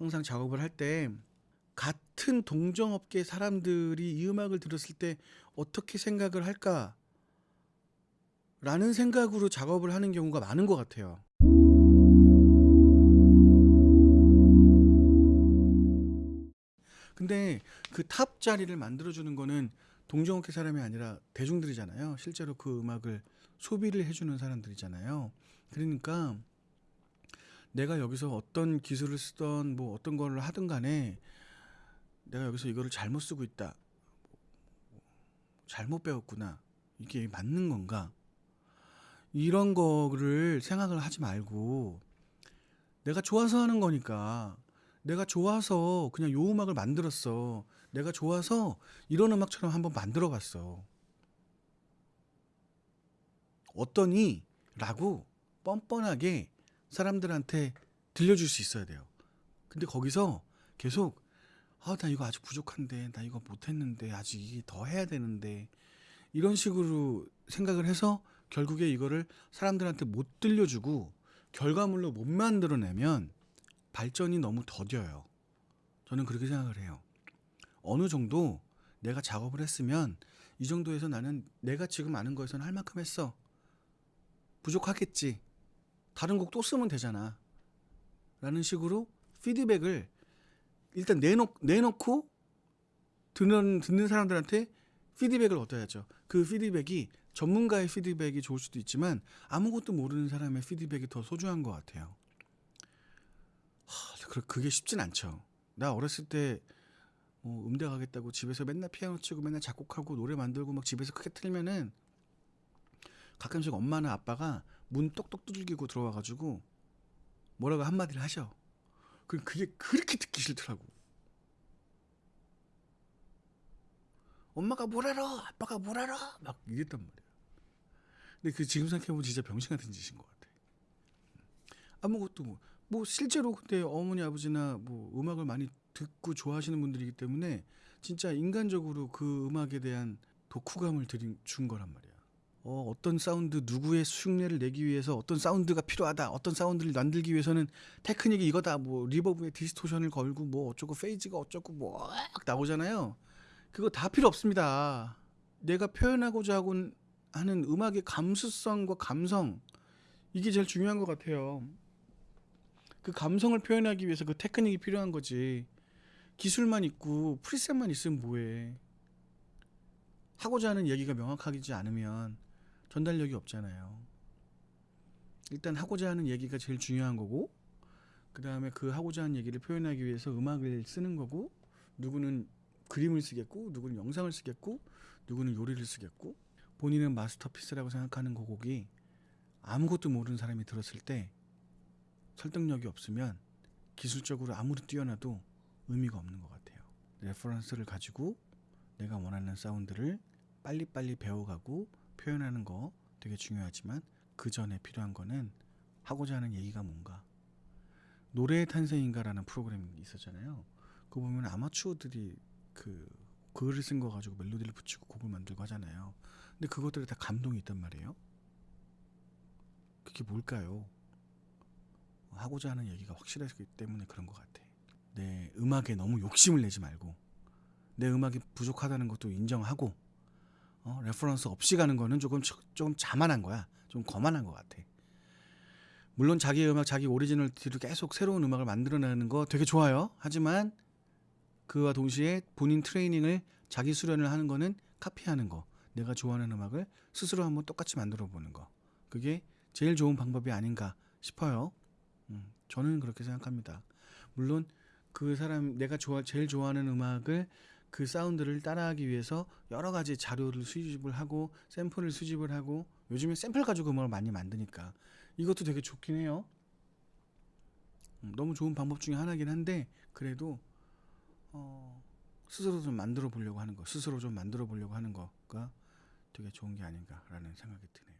항상 작업을 할 때 같은 동종업계 사람들이 이 음악을 들었을 때 어떻게 생각을 할까? 라는 생각으로 작업을 하는 경우가 많은 것 같아요. 근데 그 탑 자리를 만들어주는 거는 동종업계 사람이 아니라 대중들이잖아요. 실제로 그 음악을 소비를 해주는 사람들이잖아요. 그러니까 내가 여기서 어떤 기술을 쓰던 뭐 어떤 거를 하든 간에 내가 여기서 이거를 잘못 쓰고 있다. 잘못 배웠구나. 이게 맞는 건가? 이런 거를 생각을 하지 말고 내가 좋아서 하는 거니까 내가 좋아서 그냥 요 음악을 만들었어. 내가 좋아서 이런 음악처럼 한번 만들어 봤어. 어떠니? 라고 뻔뻔하게 사람들한테 들려줄 수 있어야 돼요. 근데 거기서 계속 아, 나 이거 아직 부족한데, 나 이거 못했는데, 아직 이게 더 해야 되는데, 이런 식으로 생각을 해서 결국에 이거를 사람들한테 못 들려주고 결과물로 못 만들어내면 발전이 너무 더뎌요. 저는 그렇게 생각을 해요. 어느 정도 내가 작업을 했으면 이 정도에서 나는 내가 지금 아는 거에서는 할 만큼 했어. 부족하겠지. 다른 곡 또 쓰면 되잖아. 라는 식으로 피드백을 일단 내놓, 내놓고 듣는, 듣는 사람들한테 피드백을 얻어야죠. 그 피드백이 전문가의 피드백이 좋을 수도 있지만 아무것도 모르는 사람의 피드백이 더 소중한 것 같아요. 하, 그- 그게 쉽진 않죠. 나 어렸을 때 뭐 음대 가겠다고 집에서 맨날 피아노 치고 맨날 작곡하고 노래 만들고 막 집에서 크게 틀면은 가끔씩 엄마나 아빠가 문 똑똑 두들기고 들어와가지고 뭐라고 한마디를 하셔. 그 그게 그렇게 듣기 싫더라고. 엄마가 뭘 알아? 아빠가 뭘 알아? 막 이랬단 말이야. 근데 그 지금 생각해보면 진짜 병신 같은 짓인 것 같아. 아무것도 뭐, 뭐 실제로 근데 어머니 아버지나 뭐 음악을 많이 듣고 좋아하시는 분들이기 때문에 진짜 인간적으로 그 음악에 대한 독후감을 들려준 거란 말이야. 어, 어떤 사운드 누구의 흉내를 내기 위해서 어떤 사운드가 필요하다. 어떤 사운드를 만들기 위해서는 테크닉이 이거다. 뭐 reverb에 distortion을 걸고 뭐 어쩌고 phase가 어쩌고 뭐 나오잖아요. 그거 다 필요 없습니다. 내가 표현하고자 하고 하는 음악의 감수성과 감성 이게 제일 중요한 것 같아요. 그 감성을 표현하기 위해서 그 테크닉이 필요한 거지. 기술만 있고 프리셋만 있으면 뭐해. 하고자 하는 얘기가 명확하지 않으면 전달력이 없잖아요. 일단 하고자 하는 얘기가 제일 중요한 거고 그 다음에 그 하고자 하는 얘기를 표현하기 위해서 음악을 쓰는 거고 누구는 그림을 쓰겠고 누구는 영상을 쓰겠고 누구는 요리를 쓰겠고 본인은 masterpiece라고 생각하는 그 곡이 아무것도 모르는 사람이 들었을 때 설득력이 없으면 기술적으로 아무리 뛰어나도 의미가 없는 것 같아요. reference를 가지고 내가 원하는 사운드를 빨리빨리 배워가고 표현하는 거 되게 중요하지만 그 전에 필요한 거는 하고자 하는 얘기가 뭔가 노래의 탄생인가라는 프로그램이 있었잖아요. 그거 보면 아마추어들이 그 글을 쓴 거 가지고 멜로디를 붙이고 곡을 만들고 하잖아요. 근데 그것들에 다 감동이 있단 말이에요. 그게 뭘까요? 하고자 하는 얘기가 확실하기 때문에 그런 것 같아. 내 음악에 너무 욕심을 내지 말고 내 음악이 부족하다는 것도 인정하고 어, reference 없이 가는 거는 조금 조금 자만한 거야. 좀 거만한 것 같아. 물론 자기 음악, 자기 오리지널티로 계속 새로운 음악을 만들어내는 거 되게 좋아요. 하지만 그와 동시에 본인 트레이닝을 자기 수련을 하는 거는 카피하는 거. 내가 좋아하는 음악을 스스로 한번 똑같이 만들어 보는 거. 그게 제일 좋은 방법이 아닌가 싶어요. 음, 저는 그렇게 생각합니다. 물론 그 사람 내가 좋아 제일 좋아하는 음악을 그 사운드를 따라하기 위해서 여러 가지 자료를 수집을 하고 샘플을 수집을 하고 요즘에 샘플 가지고 음악을 많이 만드니까 이것도 되게 좋긴 해요. 음, 너무 좋은 방법 중에 하나긴 한데 그래도 어, 스스로 좀 만들어 보려고 하는 거, 스스로 좀 만들어 보려고 하는 거가 되게 좋은 게 아닌가라는 생각이 드네요.